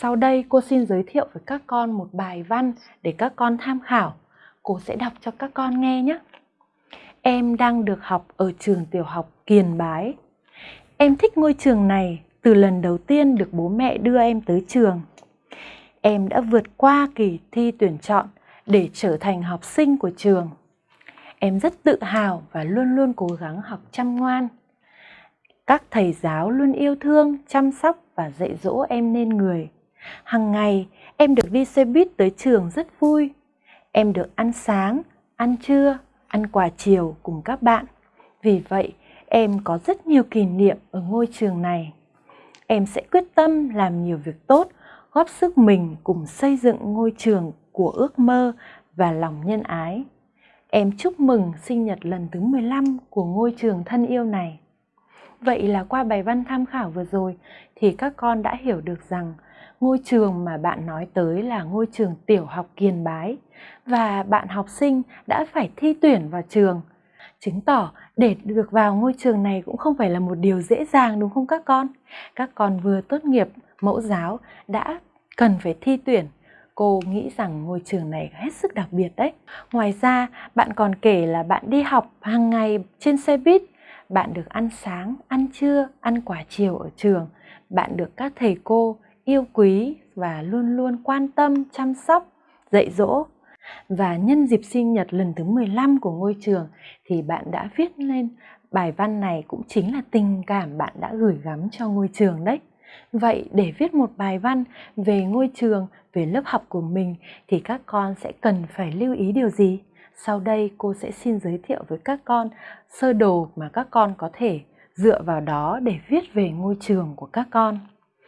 Sau đây cô xin giới thiệu với các con một bài văn để các con tham khảo. Cô sẽ đọc cho các con nghe nhé. Em đang được học ở trường tiểu học Kiền Bái. Em thích ngôi trường này từ lần đầu tiên được bố mẹ đưa em tới trường. Em đã vượt qua kỳ thi tuyển chọn để trở thành học sinh của trường. Em rất tự hào và luôn luôn cố gắng học chăm ngoan. Các thầy giáo luôn yêu thương, chăm sóc và dạy dỗ em nên người. Hằng ngày em được đi xe buýt tới trường rất vui. Em được ăn sáng, ăn trưa, ăn quà chiều cùng các bạn. Vì vậy, em có rất nhiều kỷ niệm ở ngôi trường này. Em sẽ quyết tâm làm nhiều việc tốt, góp sức mình cùng xây dựng ngôi trường của ước mơ và lòng nhân ái. Em chúc mừng sinh nhật lần thứ 15 của ngôi trường thân yêu này. Vậy là qua bài văn tham khảo vừa rồi thì các con đã hiểu được rằng ngôi trường mà bạn nói tới là ngôi trường tiểu học Kiền Bái và bạn học sinh đã phải thi tuyển vào trường. Chứng tỏ để được vào ngôi trường này cũng không phải là một điều dễ dàng đúng không các con? Các con vừa tốt nghiệp mẫu giáo đã cần phải thi tuyển cô nghĩ rằng ngôi trường này hết sức đặc biệt đấy. Ngoài ra, bạn còn kể là bạn đi học hàng ngày trên xe buýt, bạn được ăn sáng, ăn trưa, ăn quả chiều ở trường, bạn được các thầy cô yêu quý và luôn luôn quan tâm, chăm sóc, dạy dỗ. Và nhân dịp sinh nhật lần thứ 15 của ngôi trường thì bạn đã viết lên bài văn này cũng chính là tình cảm bạn đã gửi gắm cho ngôi trường đấy. Vậy để viết một bài văn về ngôi trường, về lớp học của mình thì các con sẽ cần phải lưu ý điều gì? Sau đây cô sẽ xin giới thiệu với các con sơ đồ mà các con có thể dựa vào đó để viết về ngôi trường của các con.